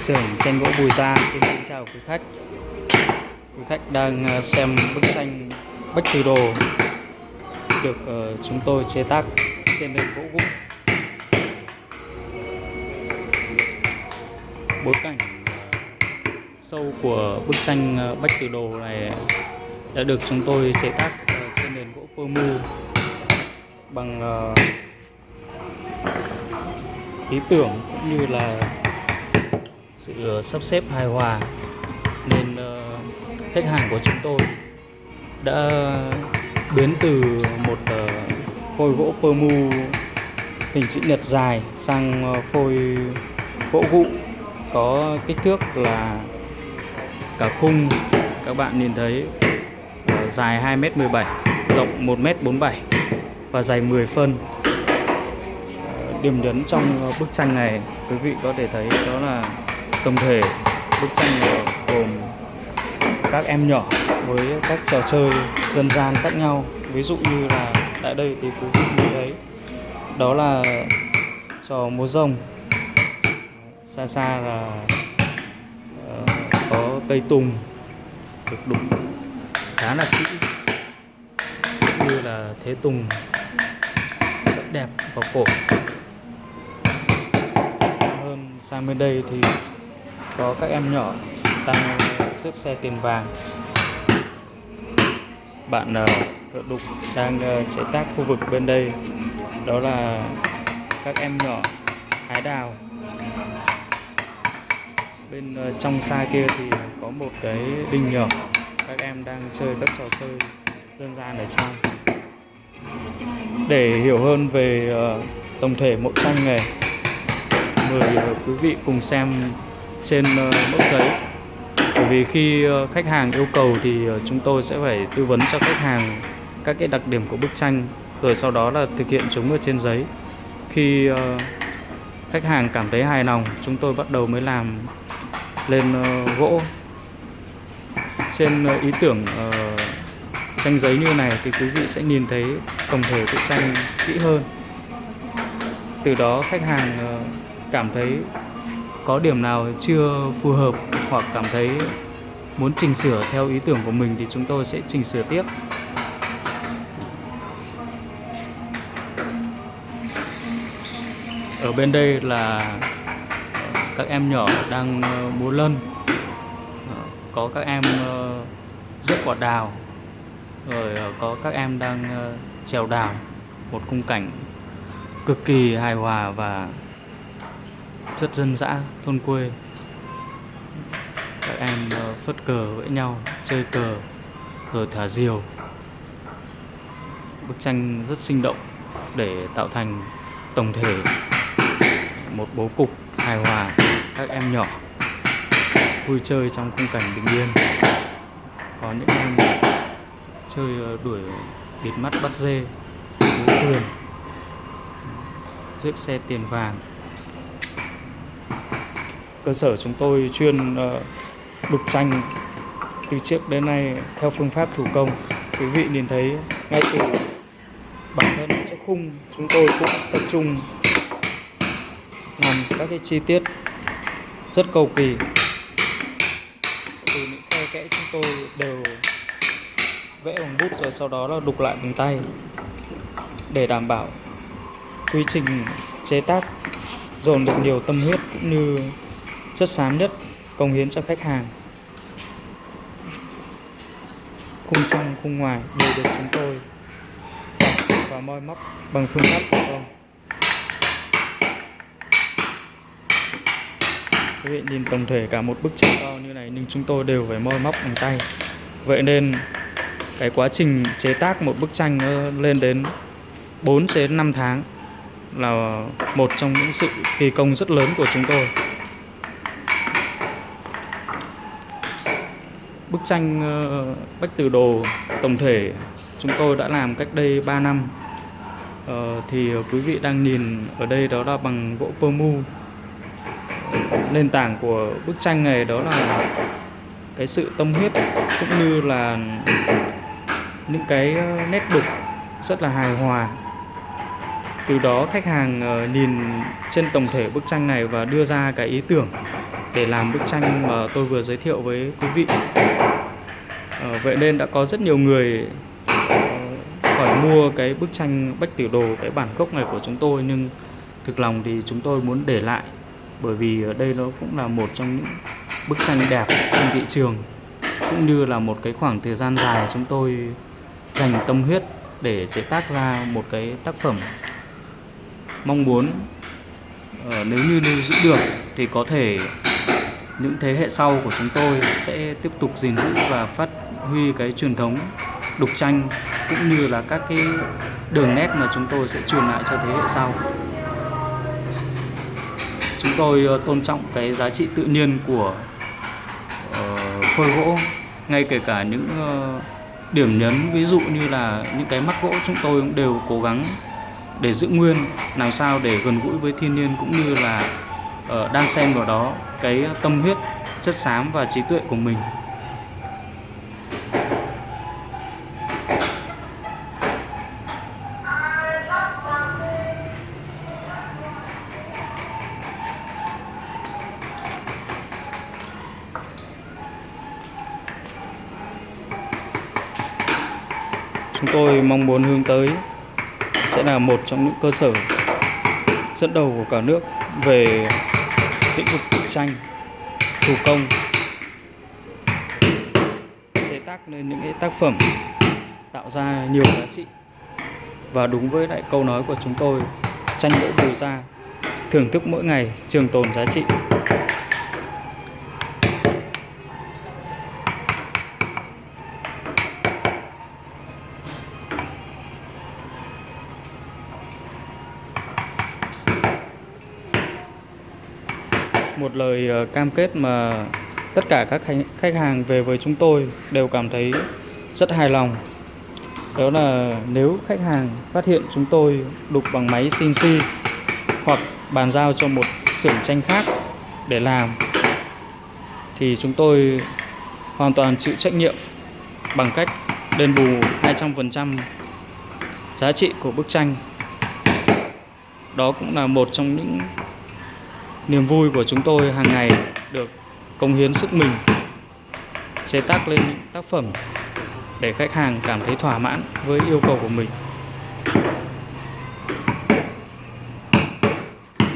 xưởng tranh gỗ Bùi Gia. Xin kính chào quý khách. Quý khách đang ờ, xem bức tranh Bách Từ Đồ được ờ, chúng tôi chế tác trên nền gỗ vụn Bối cảnh ờ, sâu của bức tranh Bách Từ Đồ này đã được chúng tôi chế tác trên nền gỗ pơ mu bằng ý tưởng cũng như là sự ờ, sắp xếp hài hòa nên ờ, khách hàng của chúng tôi đã biến từ một ờ, phôi gỗ pơ mu hình chữ nhật dài sang phôi gỗ gụ có kích thước là cả khung. Các bạn nhìn thấy dài 2m17 rộng 1m47 và dày 10 phân. Điểm nhấn trong bức tranh này quý vị có thể thấy đó là tổng thể. Bức tranh gồm các em nhỏ với các trò chơi dân gian khác nhau. Ví dụ như là tại đây thì quý vị nhìn thấy đó là trò múa rồng. Xa xa là ờ, có cây tùng được đục khá là kỹ. Cũng như là thế tùng rất đẹp vào cổ. Xa hơn sang bên đây thì có các em nhỏ đang xếp xe tiền vàng. Bạn ờ, thợ đục đang ờ, chế tác khu vực bên đây. Đó là các em nhỏ hái đào. Bên ờ, trong xa kia thì có một cái đình nhỏ. Các em đang chơi các trò chơi dân gian ở trong. Để hiểu hơn về tổng thể mẫu tranh này, mời quý vị cùng xem trên ờ, mẫu giấy. Bởi vì khi ờ, khách hàng yêu cầu thì ờ, chúng tôi sẽ phải tư vấn cho khách hàng các cái đặc điểm của bức tranh, rồi sau đó là thực hiện chúng ở trên giấy. Khi khách hàng cảm thấy hài lòng, chúng tôi bắt đầu mới làm lên gỗ. Trên ý tưởng tranh giấy như này thì quý vị sẽ nhìn thấy tổng thể bức tranh kỹ hơn. Từ đó khách hàng cảm thấy có điểm nào chưa phù hợp hoặc cảm thấy muốn chỉnh sửa theo ý tưởng của mình thì chúng tôi sẽ chỉnh sửa tiếp. Ở bên đây là ờ, các em nhỏ đang ờ, múa lân. Ờ, có các em ờ, rước quả đào. Rồi có các em đang trèo đào một khung cảnh cực kỳ hài hòa và rất dân dã, thôn quê. Các em ờ, phất cờ với nhau, chơi cờ rồi thả diều. Bức tranh rất sinh động để tạo thành tổng thể một bố cục hài hòa các em nhỏ vui chơi trong khung cảnh bình yên. Có những em chơi ờ, đuổi bịt mắt bắt dê, bố thuyền rước xe tiền vàng cơ sở chúng tôi chuyên ờ, đục tranh từ trước đến nay theo phương pháp thủ công. Quý vị nhìn thấy ngay từ bản thân chiếc khung chúng tôi cũng tập trung làm các cái chi tiết rất cầu kỳ. Từ những khe kẽ chúng tôi đều vẽ bằng bút rồi sau đó là đục lại bằng tay để đảm bảo quy trình chế tác, dồn được nhiều tâm huyết cũng như chất xám nhất cống hiến cho khách hàng. Khung trong, khung ngoài đều được chúng tôi chặt và moi móc bằng phương pháp thủ công. Quý vị nhìn tổng thể cả một bức tranh to như này nhưng chúng tôi đều phải moi móc bằng tay. Vậy nên cái quá trình chế tác một bức tranh nó lên đến 4 đến 5 tháng là một trong những sự kỳ công rất lớn của chúng tôi. Bức tranh ờ, Bách Từ Đồ tổng thể chúng tôi đã làm cách đây 3 năm. Ờ, thì quý vị đang nhìn ở đây đó là bằng gỗ pơ mu. Nền tảng của bức tranh này đó là cái sự tâm huyết cũng như là những cái ờ, nét đục rất là hài hòa. Từ đó khách hàng ờ, nhìn trên tổng thể bức tranh này và đưa ra cái ý tưởng để làm bức tranh mà tôi vừa giới thiệu với quý vị. À, vậy nên đã có rất nhiều người ờ, hỏi mua cái bức tranh bách tiểu đồ cái bản gốc này của chúng tôi nhưng thực lòng thì chúng tôi muốn để lại bởi vì ở đây nó cũng là một trong những bức tranh đẹp trên thị trường cũng như là một cái khoảng thời gian dài chúng tôi dành tâm huyết để chế tác ra một cái tác phẩm mong muốn. Uh, nếu như lưu giữ được thì có thể những thế hệ sau của chúng tôi sẽ tiếp tục gìn giữ và phát huy cái truyền thống đục tranh cũng như là các cái đường nét mà chúng tôi sẽ truyền lại cho thế hệ sau. Chúng tôi ờ, tôn trọng cái giá trị tự nhiên của uh, phôi gỗ ngay kể cả những uh, điểm nhấn ví dụ như là những cái mắt gỗ chúng tôi cũng đều cố gắng để giữ nguyên làm sao để gần gũi với thiên nhiên cũng như là uh, đan xen vào đó cái tâm huyết, chất xám và trí tuệ của mình. Chúng tôi mong muốn hướng tới sẽ là một trong những cơ sở dẫn đầu của cả nước về lĩnh vực tranh, thủ công, chế tác nên những cái tác phẩm tạo ra nhiều giá trị. Và đúng với lại câu nói của chúng tôi, tranh gỗ bùi ra, thưởng thức mỗi ngày trường tồn giá trị. Một lời ờ, cam kết mà tất cả các khách hàng về với chúng tôi đều cảm thấy rất hài lòng đó là nếu khách hàng phát hiện chúng tôi đục bằng máy CNC hoặc bàn giao cho một xưởng tranh khác để làm, thì chúng tôi hoàn toàn chịu trách nhiệm bằng cách đền bù 200% giá trị của bức tranh. Đó cũng là một trong những niềm vui của chúng tôi hàng ngày được công hiến sức mình chế tác lên những tác phẩm để khách hàng cảm thấy thỏa mãn với yêu cầu của mình.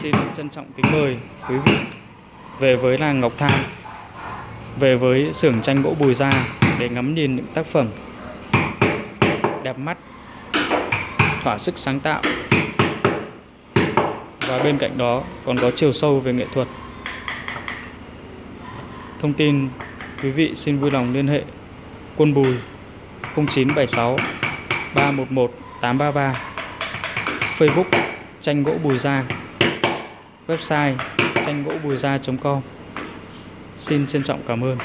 Xin trân trọng kính mời quý vị về với làng Ngọc Thang, về với xưởng tranh gỗ Bùi Gia để ngắm nhìn những tác phẩm đẹp mắt thỏa sức sáng tạo và bên cạnh đó còn có chiều sâu về nghệ thuật. Thông tin, quý vị xin vui lòng liên hệ. Quân Bùi 0976 311 833 Facebook, tranh gỗ Bùi Gia. Website, tranh gỗ bùi gia.com Xin trân trọng cảm ơn.